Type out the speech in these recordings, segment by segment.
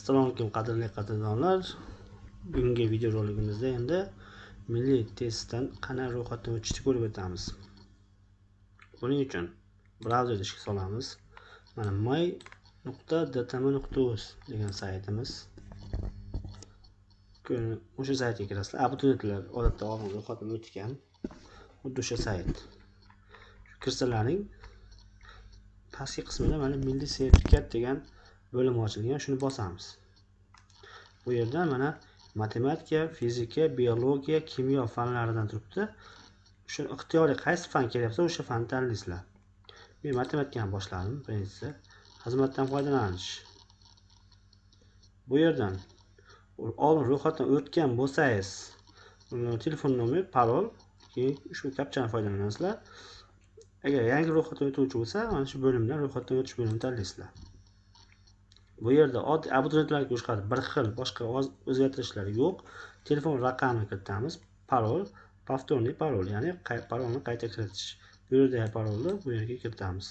assalomu alaykum qadrli qadrdonlar bugungi videorolikimizda endi milliy testdan qanday ro'yxatdan o'tishni ko'rib o'tamiz. Buning uchun brauzerda ishga solamiz. Mana may nuqta dtm nuqta uz degan saytimiz. O'sha saytga kirasizlar. Abituriyentlar odatda oldin ro'yxatdan o'tgan xuddi o'sha sayt. Kirsalaring pastki qismida mana milliy sertifikat degan bo'lim ochilgan shuni bosamiz. Bu yerda mana matematika fizika biologiya kimyo fanlaridan turibdi. Shu ixtiyoriy qaysi fan kelyapsa o'sha fanni tanlaysizlar. Men matematikani boshladim birinchisi. Xizmatdan foydalanish. Bu yerdan oldin ro'yxatdan o'tgan bo'lsangiz telefon nomer parol keyin ushbu kapchani foydalanasizlar. Agar yangi ro'yxatdan o'tuvchi bo'lsa mana shu bo'limdan ro'yxatdan o'tish bo'limini tanlaysizlar. Bu yerda oddiy abituriyentlarga o'xshadi bir xil boshqa o'zgartirishlar yo'q. Telefon raqamini kiritamiz. Parol повторный parol ya'ni parolni qayta kiritish. Bu yerda parolni bu yerga kiritamiz.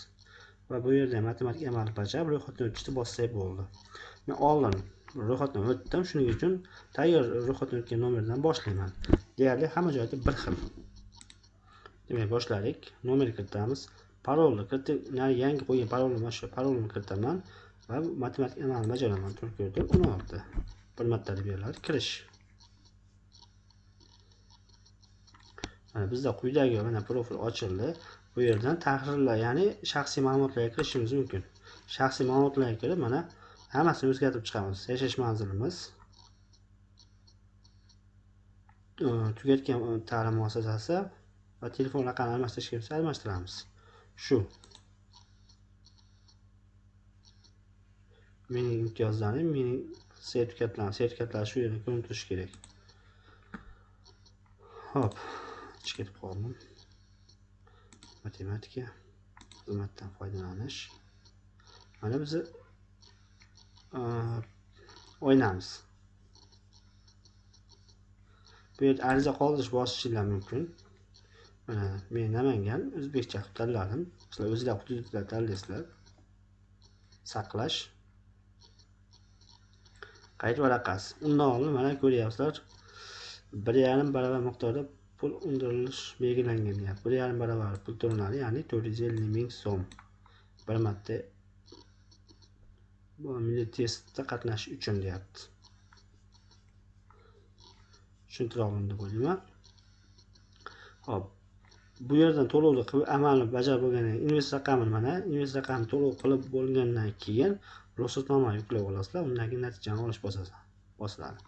Va bu yerda matematik amalni bajarib ro'yxatdan o'tishni bossak bo'ldi. Men oldin ro'yxatdan o'tdim. Shuning uchun tayyor ro'yxatdan o'tgan nomerdan boshlayman. Deyarli hamma joyda bir xil. Demak boshladik. Nomer kiritamiz. Parolni kiritib yangi qo'ygan parolni mana shu parolni kiritaman. Va matematik amalni bajaraman to'rt o'n olti bir martalik beriladi kirish mana bizda quyidagi mana profil ochildi bu yerdan tahrirlar ya'ni shaxsiy ma'lumotlarga kirishimiz mumkin shaxsiy ma'lumotlarga kirib mana hammasini o'zgartirib chiqamiz. Yashash manzilimiz. Tugatgan ta'lim muassasasi va telefon raqamini almashtirish keraksa almashtiramiz. Shu. Mening imtiyozlarim mening sertifikatlarim sertifikatlar shu yerda ko'rinib turishi kerak. Hop ichga ketib qoldim. Matematika xizmatdan foydalanish. Mana biz o'ynamiz. Bu yerda ariza qoldirish bosishinglar mumkin. Mana men namangan o'zbekcha qilib tanladim sizlar o'zinglar hududlar tanlaysizlar saqlash. Qayd varaqasi undan mana ko'ryapsizlar bir yarim barobar miqdorda pul undirilish belgilangan. Deyapti bir yarim barobar pul to'lanadi ya'ni to'rt yuz ellik ming so'm. Bir marta bu milliy testda qatnashish uchun deyapti. Tushuntira oldim deb o'ylayman ho'p bu yerdan to'lovni qilib amalni bajarib bo'lgandan keyin invest raqamini mana invest raqamini to'lov qilib bo'lgandan keyin ruxsatnoma yuklab olasizlar undan keyin natijani olish bosiladi.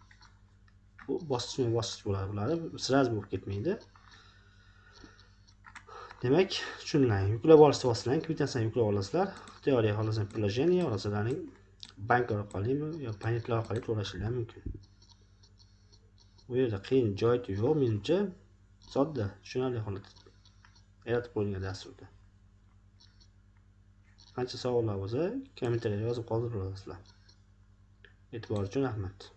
Bu bosqichma bosqich bo'ladi bularni sraz bo'lib ketmaydi. Demak tushunlang yuklab olishni boslang kvitansiyani yuklab olasizlar. Ixtiyoriy xohlasangiz приложение xohlasalaring bank orqalimi yo panetlar orqali to'lashinglar mumkin. Bu yerda qiyin joyi yo'q menimcha sodda tushunarli holatda yaratib qo'yilgan dasturda. Qancha savollar bo'lsa kommentariyada yozib qoldirib olasizlar e'tibor uchun rahmat.